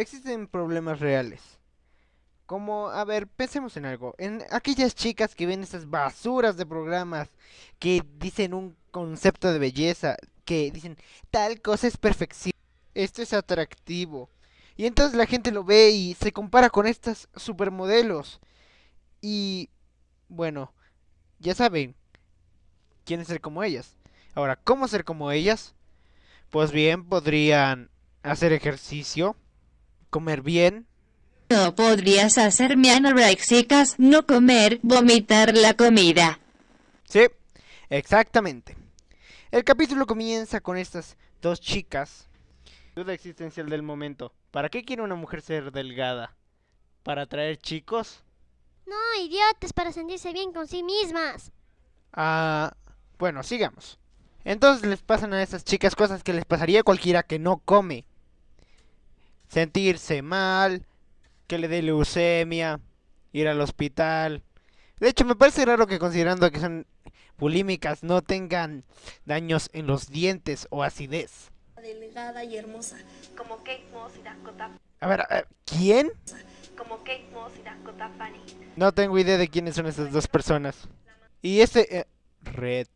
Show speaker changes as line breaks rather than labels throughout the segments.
existen problemas reales. Como, a ver, pensemos en algo. En aquellas chicas que ven esas basuras de programas que dicen un concepto de belleza, que dicen tal cosa es perfección, esto es atractivo. Y entonces la gente lo ve y se compara con estas supermodelos. Y bueno, ya saben, quieren ser como ellas. Ahora, ¿cómo ser como ellas? Pues bien, podrían hacer ejercicio, comer bien.
No podrías hacerme anorexicas, no comer, vomitar la comida.
Sí, exactamente. El capítulo comienza con estas dos chicas. Duda existencial del momento. ¿Para qué quiere una mujer ser delgada? ¿Para atraer chicos?
No, idiotas, para sentirse bien con sí mismas.
Ah, bueno, sigamos. Entonces les pasan a esas chicas cosas que les pasaría a cualquiera que no come. Sentirse mal, que le dé leucemia, ir al hospital. De hecho, me parece raro que considerando que son bulímicas no tengan daños en los dientes o acidez.
Delgada y hermosa, como Kate Moss y Dakota.
A ver, a ver, ¿quién?
Como Kate Moss y Dakota Fanning.
No tengo idea de quiénes son esas dos personas. Y este... eh, Red.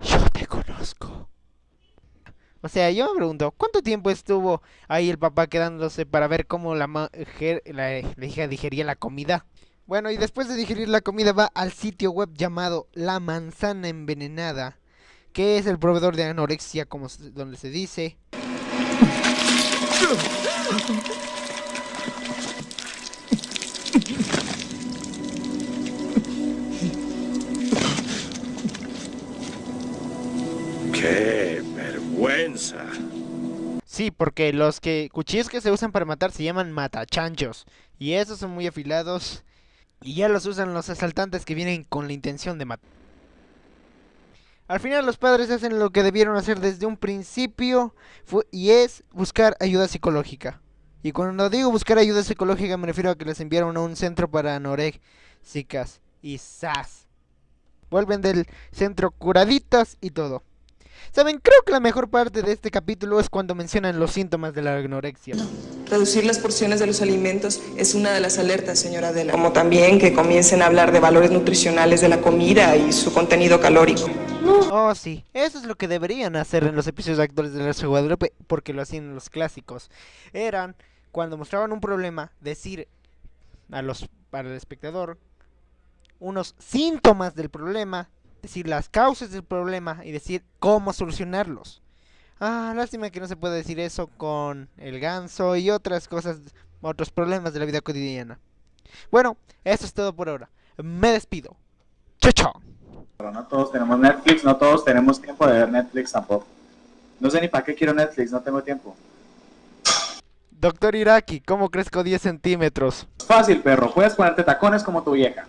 Yo te conozco. O sea, yo me pregunto, ¿cuánto tiempo estuvo ahí el papá quedándose para ver cómo la, hija digería la comida? Bueno, y después de digerir la comida va al sitio web llamado La Manzana Envenenada, que es el proveedor de anorexia, como donde se dice. Sí, porque los que cuchillos que se usan para matar se llaman matachanchos. Y esos son muy afilados. Y ya los usan los asaltantes que vienen con la intención de matar. Al final los padres hacen lo que debieron hacer desde un principio. y es buscar ayuda psicológica. Y cuando digo buscar ayuda psicológica me refiero a que les enviaron a un centro para anoréxicas. Y ¡zas! Vuelven del centro curaditas y todo. Saben, creo que la mejor parte de este capítulo es cuando mencionan los síntomas de la anorexia.
Reducir las porciones de los alimentos es una de las alertas, señora Adela. Como también que comiencen a hablar de valores nutricionales de la comida y su contenido calórico.
Oh, sí, eso es lo que deberían hacer en los episodios actuales de la Guadalupe, porque lo hacían en los clásicos. Eran, cuando mostraban un problema, decir a los, para el espectador unos síntomas del problema, decir las causas del problema y decir cómo solucionarlos. Ah, lástima que no se puede decir eso con el ganso y otras cosas, otros problemas de la vida cotidiana. Bueno, eso es todo por ahora. Me despido. Chao, chao.
Pero no todos tenemos Netflix, no todos tenemos tiempo de ver Netflix tampoco. No sé ni para qué quiero Netflix, no tengo tiempo.
Doctor Iraki, ¿cómo crezco 10 centímetros?
Fácil, perro, puedes ponerte tacones como tu vieja.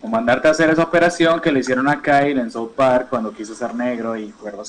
O mandarte a hacer esa operación que le hicieron a Kyle en South Park cuando quiso ser negro y cuervos